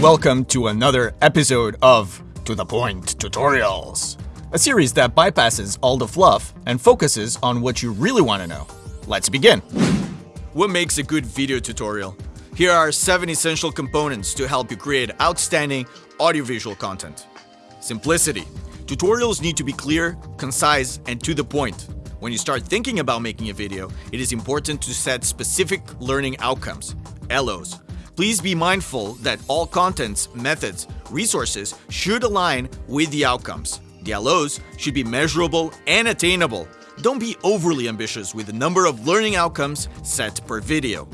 Welcome to another episode of To The Point Tutorials, a series that bypasses all the fluff and focuses on what you really want to know. Let's begin. What makes a good video tutorial? Here are 7 essential components to help you create outstanding audiovisual content. Simplicity. Tutorials need to be clear, concise, and to the point. When you start thinking about making a video, it is important to set specific learning outcomes, LOs, Please be mindful that all contents, methods, resources should align with the outcomes. The LOs should be measurable and attainable. Don't be overly ambitious with the number of learning outcomes set per video.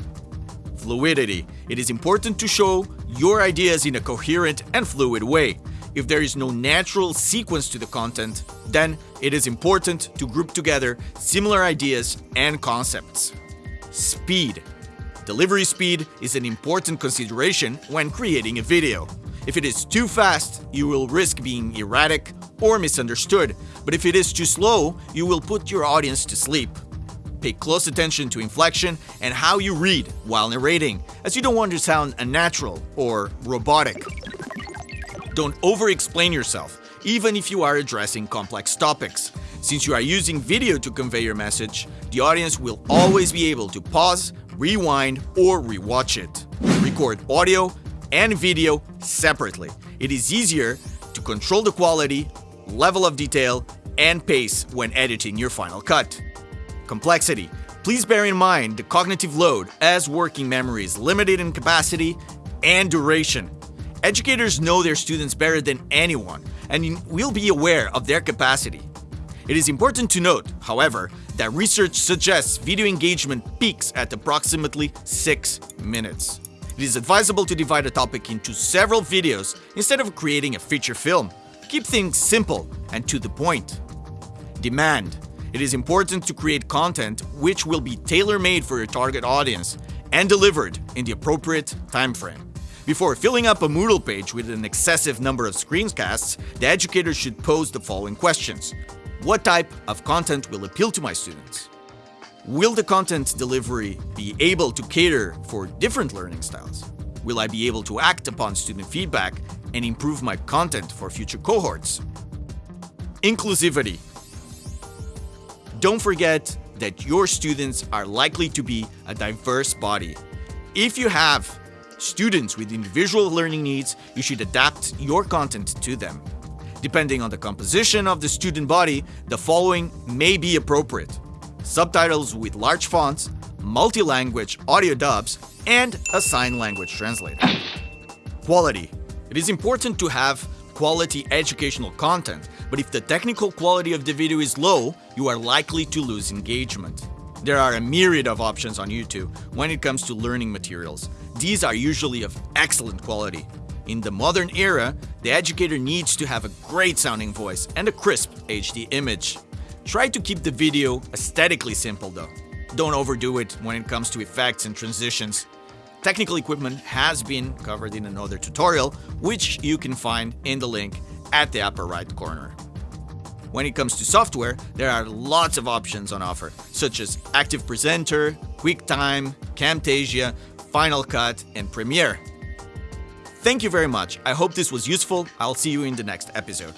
Fluidity. It is important to show your ideas in a coherent and fluid way. If there is no natural sequence to the content, then it is important to group together similar ideas and concepts. Speed. Delivery speed is an important consideration when creating a video. If it is too fast, you will risk being erratic or misunderstood, but if it is too slow, you will put your audience to sleep. Pay close attention to inflection and how you read while narrating, as you don't want to sound unnatural or robotic. Don't over-explain yourself, even if you are addressing complex topics. Since you are using video to convey your message, the audience will always be able to pause, rewind, or rewatch it. Record audio and video separately. It is easier to control the quality, level of detail, and pace when editing your final cut. Complexity. Please bear in mind the cognitive load as working memory is limited in capacity and duration. Educators know their students better than anyone and will be aware of their capacity. It is important to note, however, that research suggests video engagement peaks at approximately 6 minutes. It is advisable to divide a topic into several videos instead of creating a feature film. Keep things simple and to the point. Demand. It is important to create content which will be tailor-made for your target audience and delivered in the appropriate time frame. Before filling up a Moodle page with an excessive number of screencasts, the educator should pose the following questions. What type of content will appeal to my students? Will the content delivery be able to cater for different learning styles? Will I be able to act upon student feedback and improve my content for future cohorts? Inclusivity. Don't forget that your students are likely to be a diverse body. If you have students with individual learning needs, you should adapt your content to them. Depending on the composition of the student body, the following may be appropriate. Subtitles with large fonts, multi-language audio dubs, and a sign language translator. Quality. It is important to have quality educational content, but if the technical quality of the video is low, you are likely to lose engagement. There are a myriad of options on YouTube when it comes to learning materials. These are usually of excellent quality, in the modern era, the educator needs to have a great sounding voice and a crisp HD image. Try to keep the video aesthetically simple though. Don't overdo it when it comes to effects and transitions. Technical equipment has been covered in another tutorial, which you can find in the link at the upper right corner. When it comes to software, there are lots of options on offer, such as Active Presenter, QuickTime, Camtasia, Final Cut, and Premiere. Thank you very much. I hope this was useful. I'll see you in the next episode.